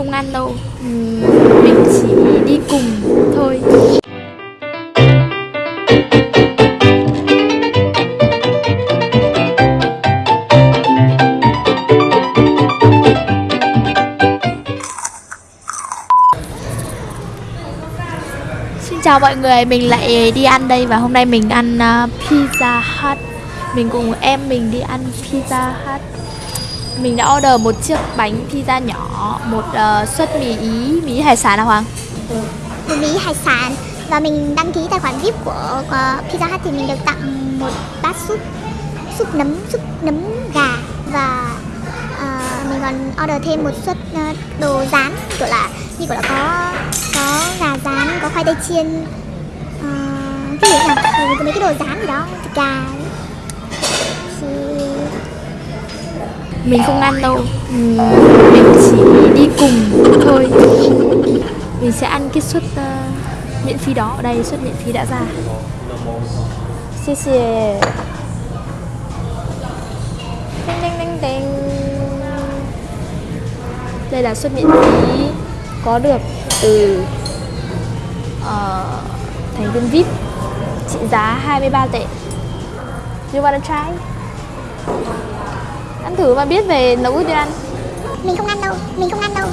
không ăn đâu. Mình chỉ đi cùng thôi. Xin chào mọi người, mình lại đi ăn đây và hôm nay mình ăn uh, Pizza Hut. Mình cùng em mình đi ăn Pizza Hut. Mình đã order một chiếc bánh pizza nhỏ, một uh, suất mì ý, mì hải sản nào Hoàng? Ừ, một mì hải sản. Và mình đăng ký tài khoản VIP của, của Pizza Hut thì mình được tặng một bát súp súp nấm súp nấm gà. Và uh, mình còn order thêm một suất uh, đồ rán kiểu là như kiểu là có có gà rán có khoai tây chiên uh, cái gì nhỉ? Ừ, có mấy cái đồ rán gì đó thịt gà Thì mình không ăn đâu. Mình chỉ đi cùng thôi. Mình sẽ ăn cái suất uh, miễn phí đó. Ở đây suất miễn phí đã ra. Xin chào Đinh đinh đinh đinh. Đây là suất miễn phí Có được từ uh, Thành viên VIP Trị giá 23 tệ. You wanna try? Ăn thử mà biết về nấu ăn mình không ăn đâu mình không ăn đâu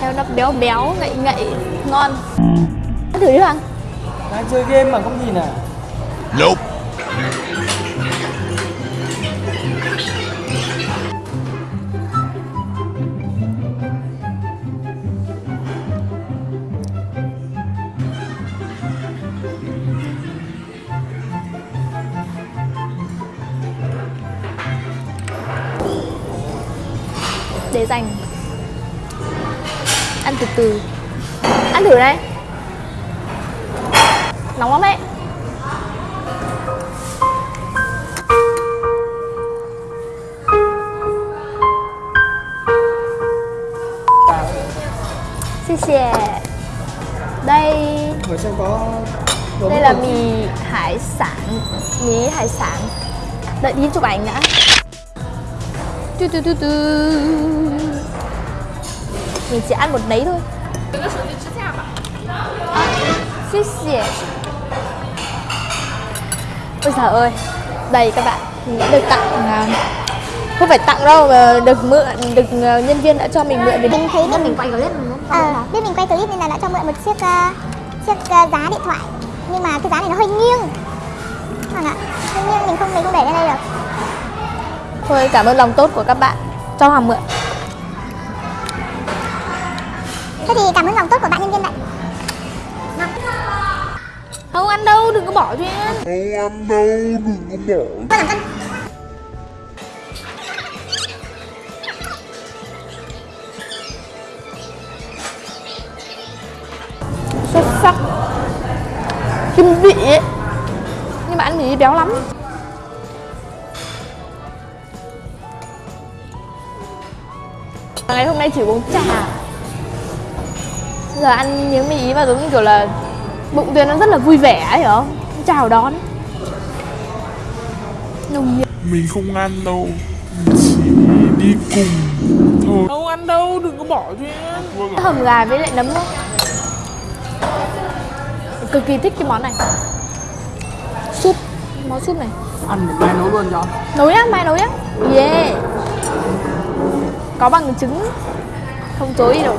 Theo nó béo béo, ngậy ngậy, ngon Ăn thử đi Hoàng Đang chơi game mà không nhìn à? Nope. Để dành Ăn từ từ. Ăn thử đây Nóng lắm đấy Xì xè Đây. Có Đây là mì hải sản. Mì hải sản. Đợi đi chụp ảnh đã tu tu tu tu Mình chỉ ăn một nấy thôi. À, Xí xỉa Ôi trời ơi. Đây các bạn Mình đã được tặng à, Không phải tặng đâu mà được mượn Được à, nhân viên đã cho mình mượn để mình thấy biết mình quay clip ờ, biết mình quay clip nên là đã cho mượn một chiếc ờ, chiếc ờ, giá điện thoại. Nhưng mà cái giá này nó hơi nghiêng. Vâng ạ hơi nghiêng mình không mình không để lên đây được Thôi cảm ơn lòng tốt của các bạn. Cho Hoàng mượn thế thì cảm ơn lòng tốt của bạn nhân viên vậy Không ăn đâu đừng có bỏ cho em. Tôi làm cân xuất sắc. Kim vị ấy. Nhưng mà ăn thì béo lắm ngày hôm nay chỉ uống trà giờ ăn miếng mì ý và giống như kiểu là bụng tuyến nó rất là vui vẻ ấy hiểu không chào đón nồng nhiệt Mình không ăn đâu. Mình chỉ đi cùng thôi. Không ăn đâu, đừng có bỏ cho em. hầm gà với lại nấm thôi cực kỳ thích cái món này súp món súp này Ăn một cái nấu luôn cho. nấu nhá mai nấu nhá yeah có bằng chứng không chối gì đâu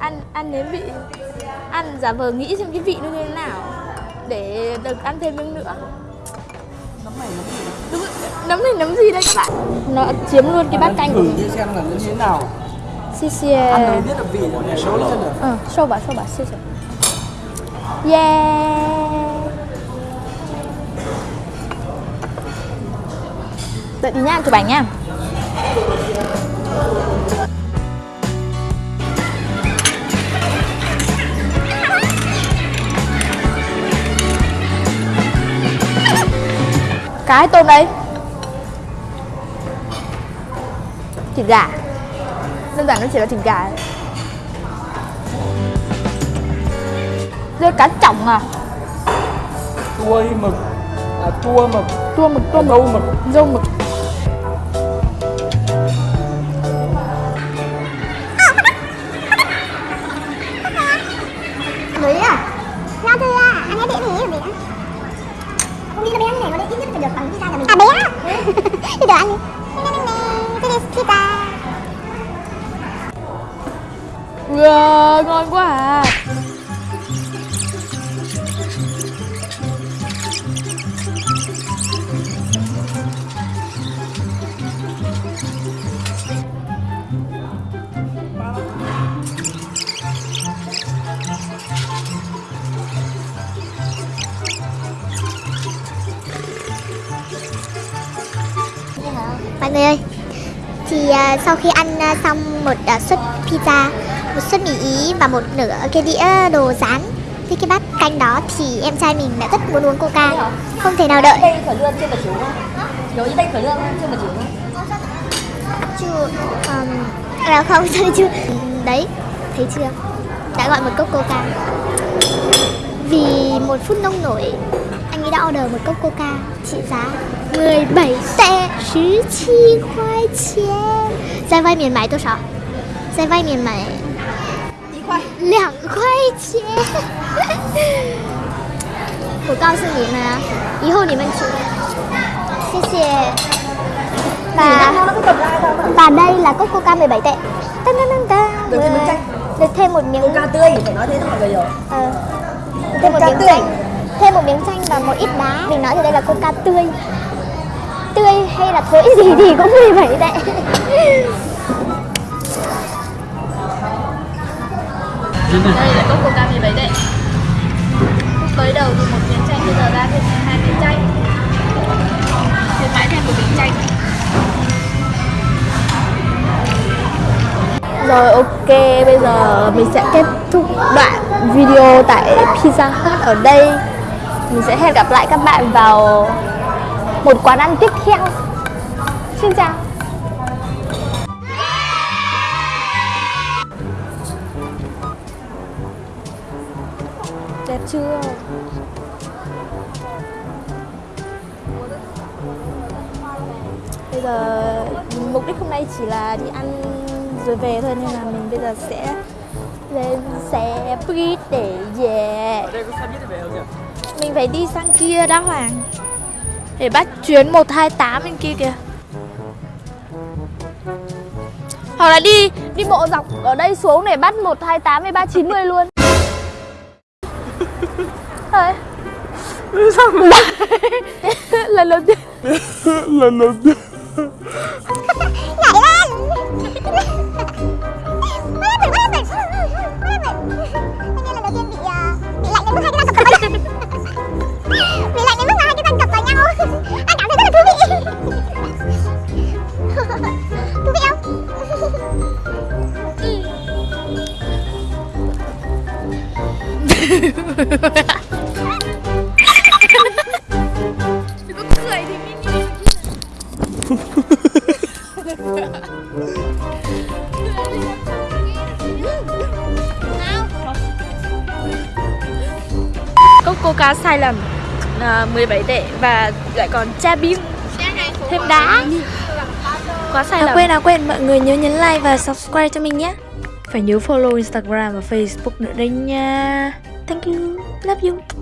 ăn ăn nếm vị ăn giả vờ nghĩ xem cái vị nó như thế nào để được ăn thêm miếng nữa Nấm này nấm gì? Rồi, nấm này nấm gì đây các bạn nó chiếm luôn cái bát canh của mình xem là nó như thế nào. Xì xì Ăn rồi biết được vị rồi để số lên được. ờ sâu bà sâu bà xì xì yeah. Đợi tí nha chụp ảnh nha. Cái tôm đây. Thịt gà đơn giản nó chỉ là thịt gà. Rơi cá chỏng à Chuối mực À chua mực Tua mực, tua mực Dâu mực Dâu mực Mới à? Ngon chưa? Anh ấy bé thì bé. Không nghĩ là bé này mà đấy ít nhất phải được bằng pizza nhà mình. À bé. Được ăn đi. Nè, 你怪 à, sau khi ăn à, xong một à, suất pizza, một suất mì ý và một nửa cái đĩa đồ rán với cái bát canh đó thì em trai mình đã rất muốn uống coca, không thể nào đợi. đây khởi lương chưa mà chiếu không? Như đây khởi lương chưa mà chiếu không? Chưa, um, à không, chưa. Đấy, thấy chưa? Đã gọi một cốc coca. Vì một phút nông nổi, anh ấy đã order một cốc coca trị giá 17 tệ 17块钱。在外面买多少？在外面买一块。两块钱。我告诉你们啊，以后你们去，谢谢。Và nó cứ cầm ra đâu mà. và đây là cốc coca 17 tệ. Tân tân tân tân. Được thêm miếng chanh. Được thêm một miếng Coca tươi phải nói thế cho mọi người hiểu. Ờ. thêm một Coca miếng tươi. chanh. Thêm một miếng chanh và một ít đá. Mình nói thì đây là coca tươi. Tươi hay là thối gì thì cũng 17 tệ Đây là cốc coca 17 tệ tới đầu thì một miếng chanh Bây giờ ra thêm hai miếng chanh. Khuyến mãi thêm một miếng chanh. Rồi ok, bây giờ mình sẽ kết thúc đoạn video tại Pizza Hut ở đây. Mình sẽ hẹn gặp lại các bạn vào một quán ăn tiếp theo. Xin chào. Đẹp chưa? Bây giờ mục đích hôm nay chỉ là đi ăn rồi về thôi, nên là mình bây giờ sẽ lên xe buýt để về. Ở đây có xe buýt để về không nhỉ? Mình phải đi sang kia đã Hoàng. Để bắt chuyến 128 bên kia kìa. Hoặc là đi đi bộ dọc ở đây xuống để bắt 128 với 390 luôn. Thôi. Lần đầu tiên. Lần đầu tiên coca sai lầm à, 17 tệ và lại còn cha bim Thêm đá. Quá sai À lầm. quên à quên, mọi người nhớ nhấn like và subscribe cho mình nhé. Phải nhớ follow Instagram và Facebook nữa đây nha Thank you, love you